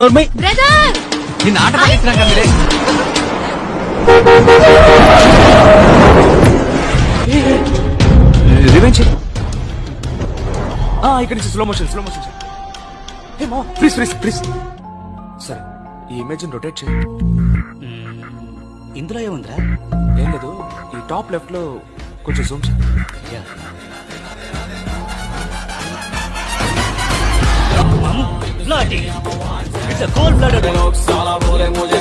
Brother! నిన్న ఆట revenge ఇక్కడ నుంచి slow motion slow motion hey మా ప్లీజ్ ప్లీజ్ ప్లీజ్ సరే ఈ ఇమేజ్ రొటేట్ చేయి ఇందులో ఏముందిరా? ఏం లేదు ఈ టాప్ లెఫ్ట్లో కొంచెం జూమ్ చేయి It's a cold blooded one.